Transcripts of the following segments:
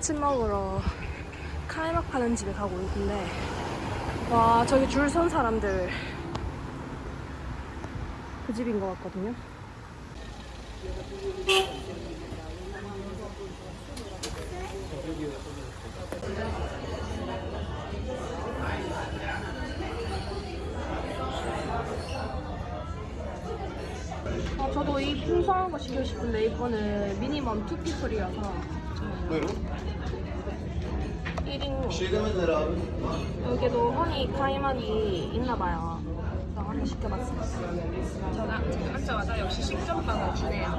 아침 먹으러 카이막 파는 집에 가고 있는데 와 저기 줄 선 사람들 그 집인 것 같거든요. 아, 저도 이 풍성한 거 시키고 싶은데 이거는 미니멈 2피플이라서 여기도 허니 카이막이 있나봐요. 그래서 시켜봤습니다. 제가 지금 앉자마자 역시 식전빵을 주네요.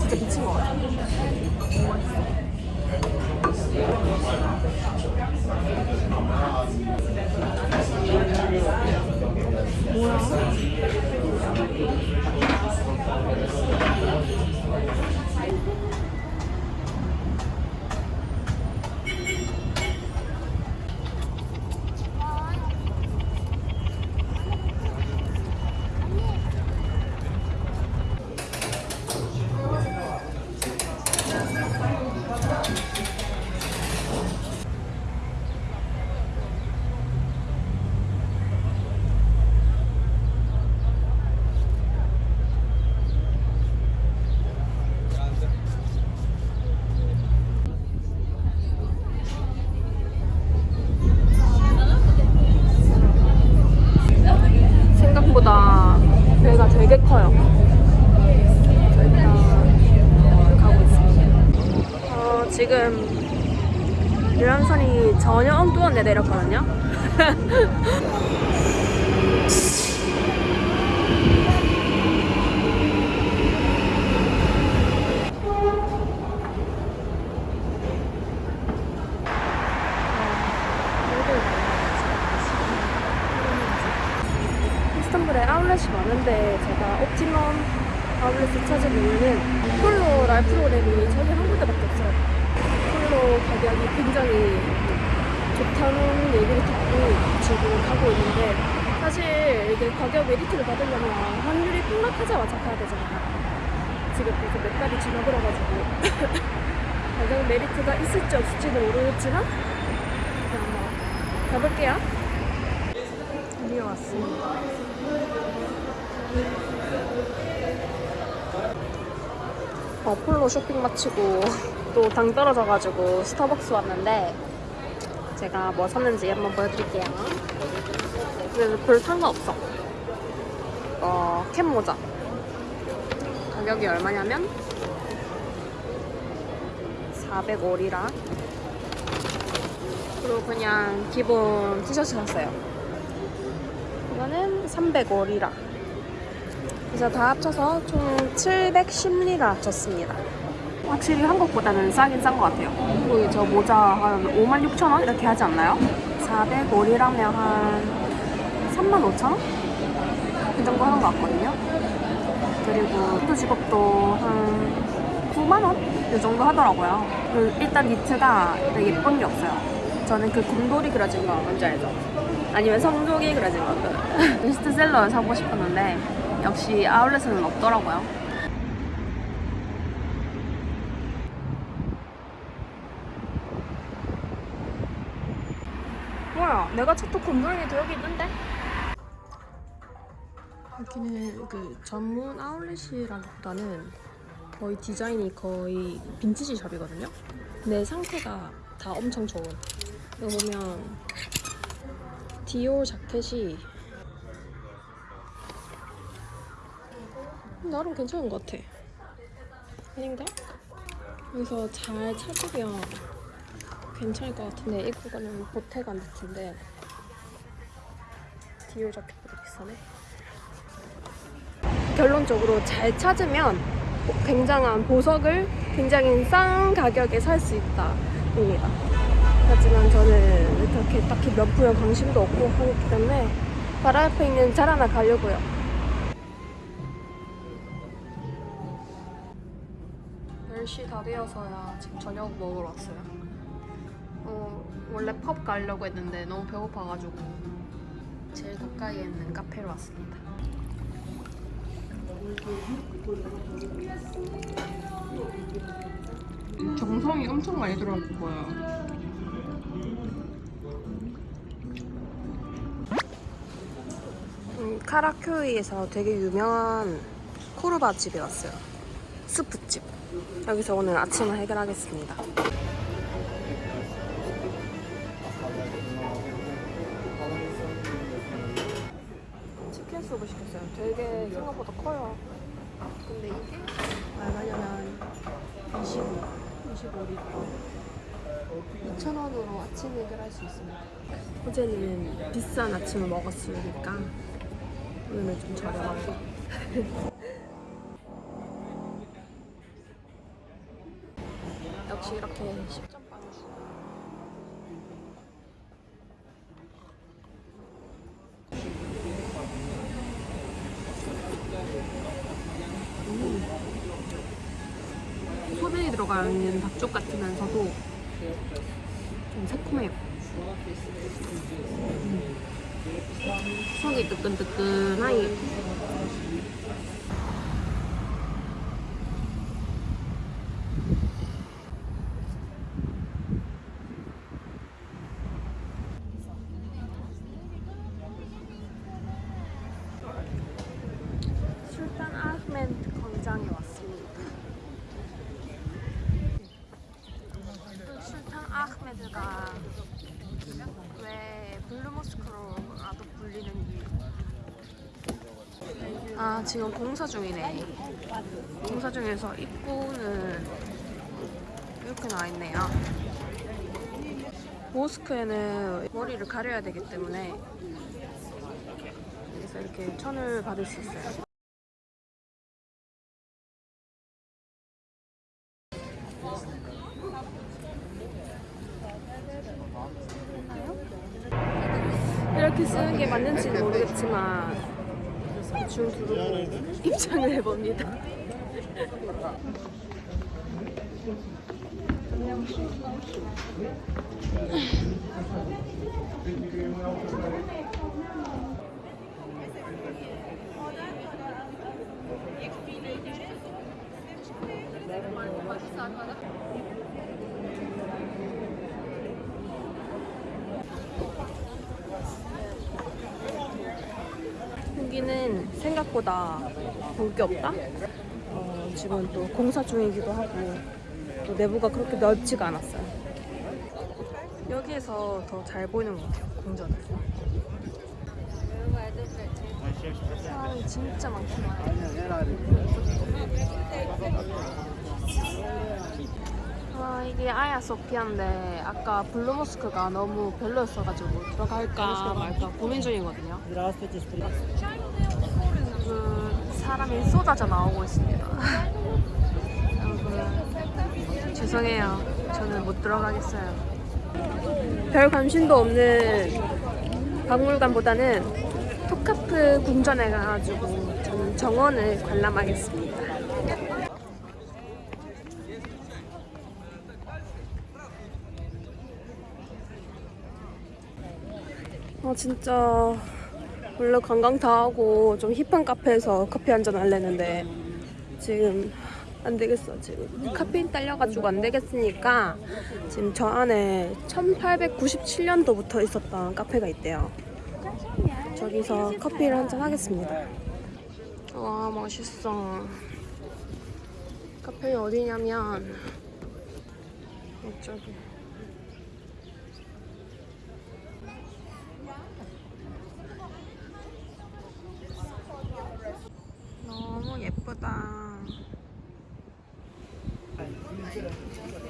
진짜 미친 것 같아. 생각보다 배가 되게 커요. 저희가 가고 있습니다. 어, 지금 유람선이 전혀 엉뚱한 데 내렸거든요. 이스탄불에 아울렛이 많은데 제가 Optimum 아울렛을 찾은 이유는 폴로 라이프 프로그램이 저기 한 군데밖에 없어요. Polo 가격이 굉장히 좋다는 얘기를 듣고 지금 가고 있는데 사실 이게 가격 메리트를 받으려면 환율이 폭락하자마자 가야 되잖아요. 지금 벌써 몇 달이 지나버려가지고 가격 메리트가 있을지 없을지는 모르겠지만 그냥 뭐 가볼게요. 드디어 왔습니다. 어폴로 쇼핑 마치고 또 당 떨어져가지고 스타벅스 왔는데 제가 뭐 샀는지 한번 보여드릴게요. 그래서 별 상관없어. 어, 캡 모자. 가격이 얼마냐면 405리라. 그리고 그냥 기본 티셔츠 샀어요. 이거는 305리라. 그래서 다 합쳐서 총 710리라 줬습니다. 확실히 한국보다는 싸긴 싼 것 같아요. 그리고 저 모자 한 56,000원 이렇게 하지 않나요? 405리라면 한 35,000원? 그 정도 하는 것 같거든요. 그리고 피도 직업도 한 9만원? 이 정도 하더라고요. 그 일단 니트가 되게 예쁜 게 없어요. 저는 그 곰돌이 그려진 거 뭔지 알죠? 아니면 성족이 그려진 거. 그 베스트셀러를 사고 싶었는데 역시 아울렛에는 없더라고요. 뭐야? 내가 찾던 곰돌이도 여기 있는데? 여기는 그 전문 아울렛이라기보다는 거의 디자인이 거의 빈티지 샵이거든요. 근데 상태가 다 엄청 좋은. 이거 보면 디올 자켓이 나름 괜찮은 것 같아. 아닌가? 여기서 잘 찾으면 괜찮을 것 같은데 이거는 보태가 니트인데 디올 자켓보다 비싸네. 결론적으로 잘 찾으면 굉장한 보석을 굉장히 싼 가격에 살 수 있다. 하지만 저는 그렇게 딱히 명품에 관심도 없고 하기 때문에 바로 앞에 있는 잘 하나 가려고요. 열시다 되어서야 지금 저녁 먹으러 왔어요. 어, 원래 펍 가려고 했는데 너무 배고파가지고 제일 가까이에 있는 카페로 왔습니다. 정성이 엄청 많이 들어갈 거예요. 음, 카라큐이에서 되게 유명한 코르바 집에 왔어요. 스프집. 여기서 오늘 아침을 해결하겠습니다. 수프 시켰어요. 되게 생각보다 커요. 근데 이게 얼마냐면 25, 25리터. 2,000원으로 아침 해결할 수 있습니다. 어제는 비싼 아침을 먹었으니까 오늘은 좀 저렴한 거. 역시 이렇게 10점 빵이지. 소금이 들어가 있는 닭쪽 같으면서도 좀 새콤해요. 음. 속이 뜨끈뜨끈하니 술탄 아흐멘트 광장에 왔습니다. 또 술탄 아흐메드가 왜 블루모스크로라도 불리는 이유. 아 지금 공사 중이네. 공사 중에서 입구는 이렇게 나와 있네요. 모스크에는 머리를 가려야 되기 때문에 여기서 이렇게 천을 받을 수 있어요. 이렇게 쓰는 게 맞는지는 모르겠지만 줄 두르고 입장을 해봅니다. 여기는 생각보다 볼 게 없다. 어, 지금 또 공사 중이기도 하고 또 내부가 그렇게 넓지가 않았어요. 여기에서 더 잘 보이는 것 같아요. 공전을. 사람이 진짜 많구나. 아 이게 아야 소피아인데 아까 블루모스크가 너무 별로였어가지고 들어갈까 말까 고민 중이거든요. 그 사람이 쏟아져 나오고 있습니다. 여러분 죄송해요. 저는 못 들어가겠어요. 별 관심도 없는 박물관보다는 토카프 궁전에 가가지고 저는 정원을 관람하겠습니다. 아 진짜 원래 관광 다 하고 좀 힙한 카페에서 커피 한 잔 할래는데 지금 안 되겠어. 지금 카페인 딸려가지고 안 되겠으니까 지금 저 안에 1897년도부터 있었던 카페가 있대요. 저기서 커피를 한 잔 하겠습니다. 와 멋있어. 카페 어디냐면 이쪽이 너무 예쁘다.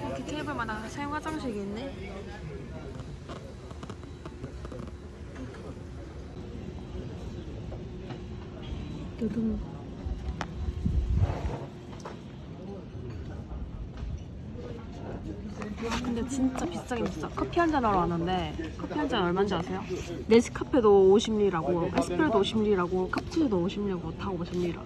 이렇게 테이블마다 사용 화장실이 있네. 두둥. 와, 근데 진짜 비싸긴 비싸. 커피 한 잔 하러 왔는데 커피 한 잔 얼마인지 아세요? 네스카페도 50리라고, 에스프레도 50리라고, 카푸치노도 50리라고 다 50리라.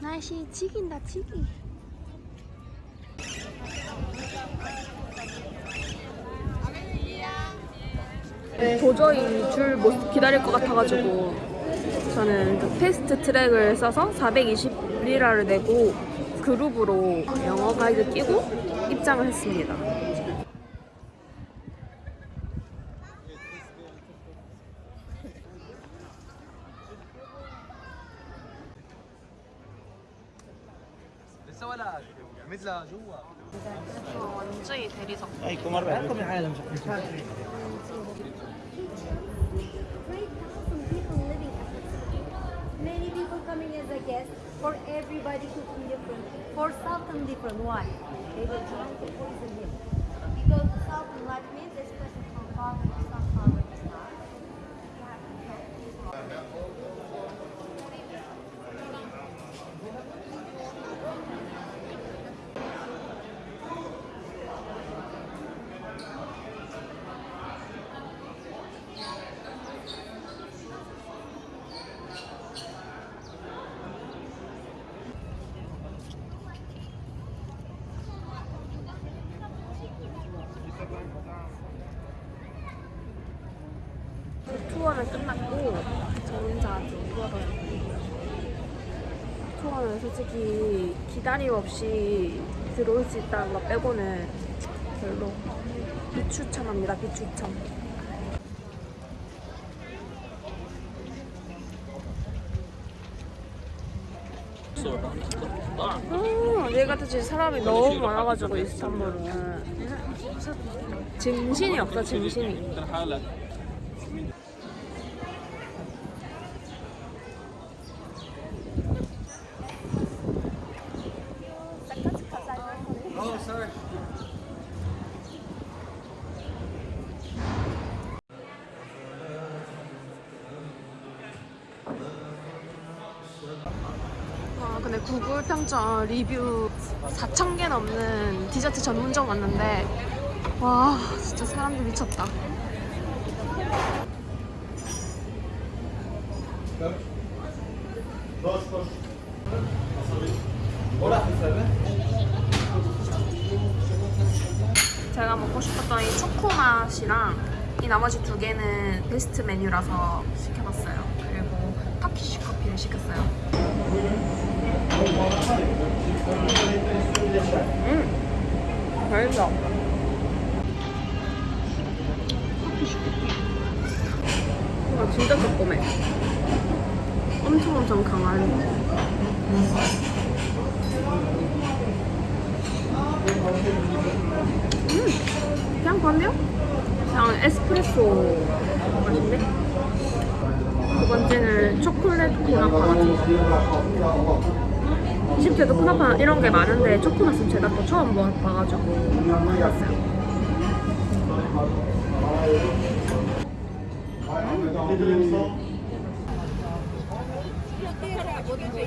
날씨 지긴다 지기. 도저히 줄 못 기다릴 것 같아가지고 저는 그 패스트 트랙을 써서 420리라를 내고 그룹으로 영어 가이드 끼고 입장을 했습니다. 완전히 대리석. For everybody cooking different. For Sultan different. Why? They were trying to poison him. Because the Sultan like means this person from father to son, father to son. 투어는 솔직히 기다림 없이 들어올 수 있다는 거 빼고는 별로 비추천합니다 비추천. 아, 얘같이 사람이 너무 많아가지고 이스탄불은. 정신이 없어 정신이 아, 근데 평점 리뷰 4,000개 넘는 디저트 전문점 왔는데 와 진짜 사람들 미쳤다. 제가 먹고 싶었던 이 초코 맛이랑 이 나머지 두 개는 베스트 메뉴라서 시켜봤어요. 그리고 터키쉬 커피를 시켰어요 음, 맛있어. 이거 진짜 조그매. 엄청 엄청 강한. 음, 그냥 건데요? 그냥 에스프레소 맛인데? 두 번째는 초콜릿 코나파. 이집 트에도 쿠나파 이런 게 많은데 초코넛은 제가 또 처음 봐- 봐가지고 해봤어요.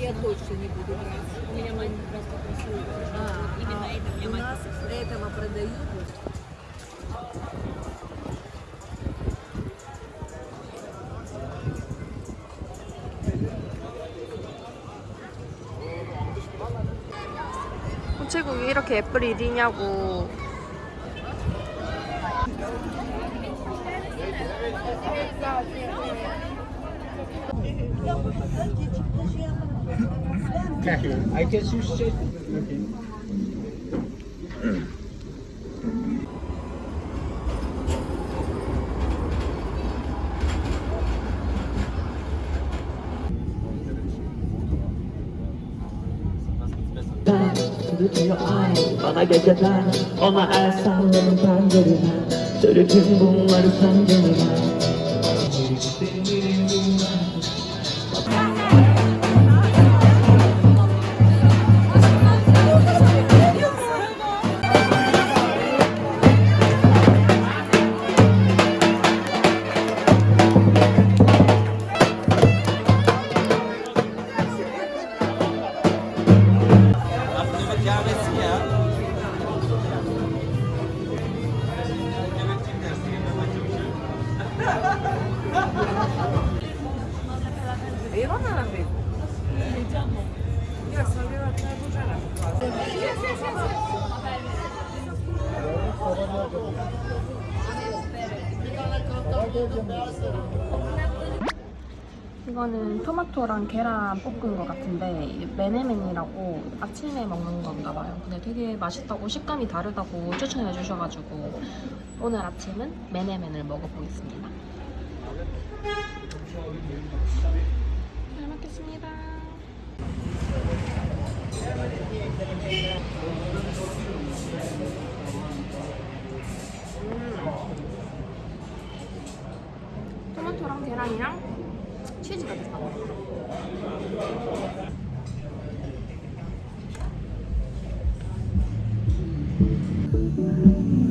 я точно не буду брать. У меня мать просто просила. А, именно это мне У мать нас этого продают. 이 이렇게 애플 1위냐고 I guess Bana geceden ona el salladım pencerime Söylediğim bunları sen gelime Yeah, 이거는 토마토랑 계란 볶은 것 같은데 메네멘이라고 아침에 먹는 건가 봐요. 근데 되게 맛있다고 식감이 다르다고 추천해 주셔가지고 오늘 아침은 메네멘을 먹어보겠습니다. 잘 먹겠습니다. 토마토랑 계란이랑 치즈가 들어가. 진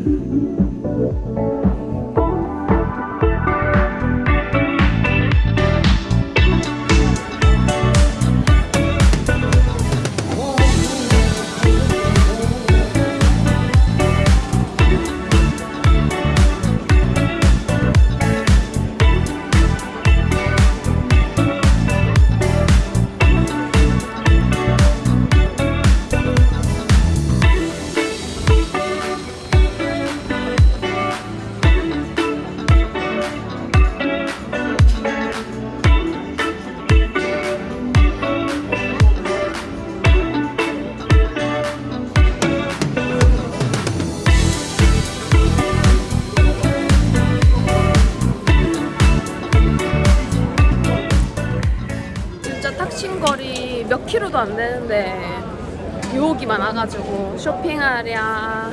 쇼핑하랴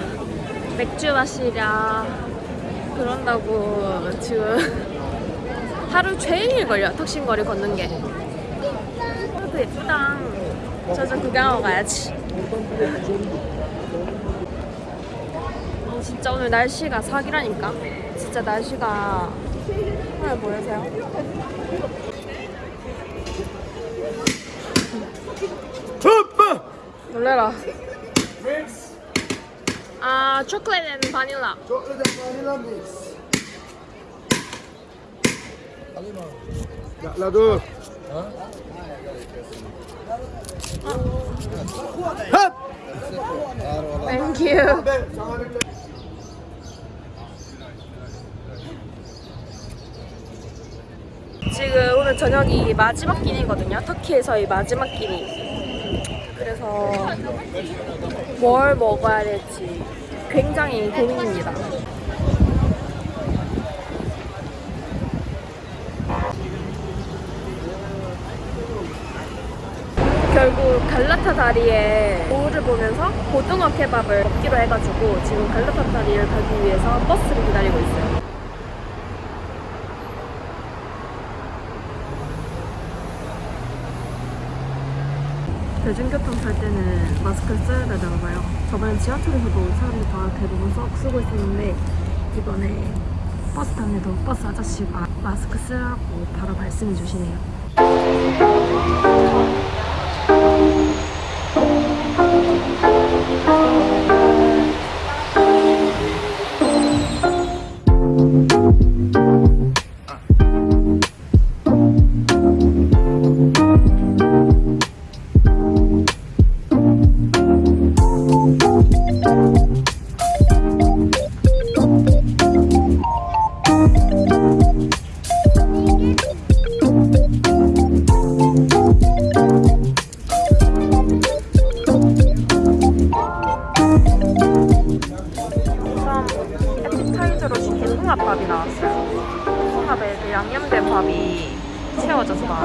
맥주 마시랴 그런다고 지금 하루 종일 걸려 탁신거리 걷는 게. 그래도 예쁘다. 저저 구경하고 가야지. 어, 진짜 오늘 날씨가 사기라니까? 진짜 날씨가 하늘 보이세요? 놀래라. 아, 초콜릿 앤 바닐라. لا لا دور Thank you. 지금 오늘 저녁이 마지막 끼니거든요. 터키에서의 마지막 끼니. 그래서 뭘 먹어야 될지 굉장히 고민입니다. 결국 갈라타 다리에 거울을 보면서 고등어 케밥을 먹기로 해가지고 지금 갈라타 다리를 가기 위해서 버스를 기다리고 있어요. 대중교통 탈 때는 마스크를 써야 되나 봐요. 저번에 지하철에서도 사람들이 다 대부분 써, 쓰고 있었는데 이번에 버스 타는데도 버스 아저씨가 마스크 쓰라고 바로 말씀해 주시네요.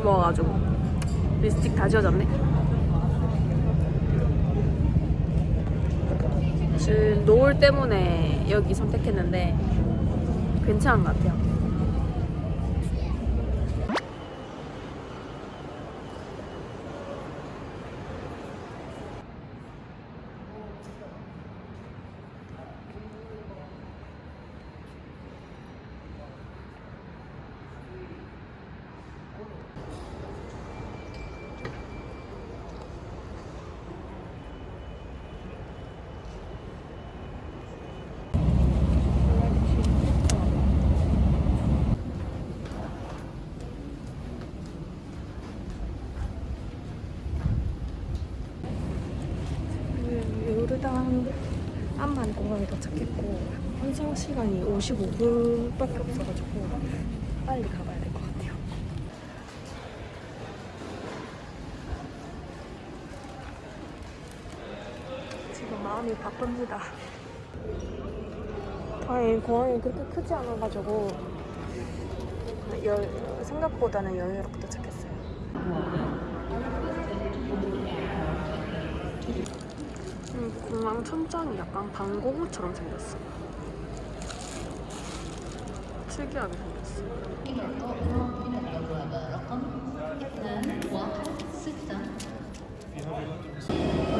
맛있게 먹어가지고 립스틱 다 지워졌네. 지금 노을 때문에 여기 선택했는데 괜찮은 것 같아요. 요르단 암만 공항에 도착했고 환승 시간이 55분밖에 없어가지고 빨리 가봐야 될 것 같아요. 지금 마음이 바쁩니다. 다행히 공항이 그렇게 크지 않아가지고 여, 생각보다는 여유롭게 도착했어요. 음, 공항 천장이 약간 방공호처럼 생겼어. 특이하게 생겼어.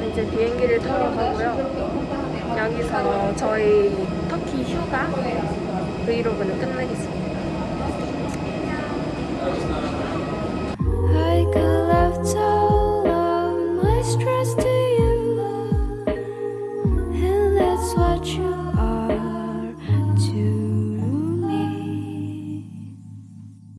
이제 비행기를 타러 가고요. 여기서 저희 터키 휴가 브이로그는 끝내겠습니다.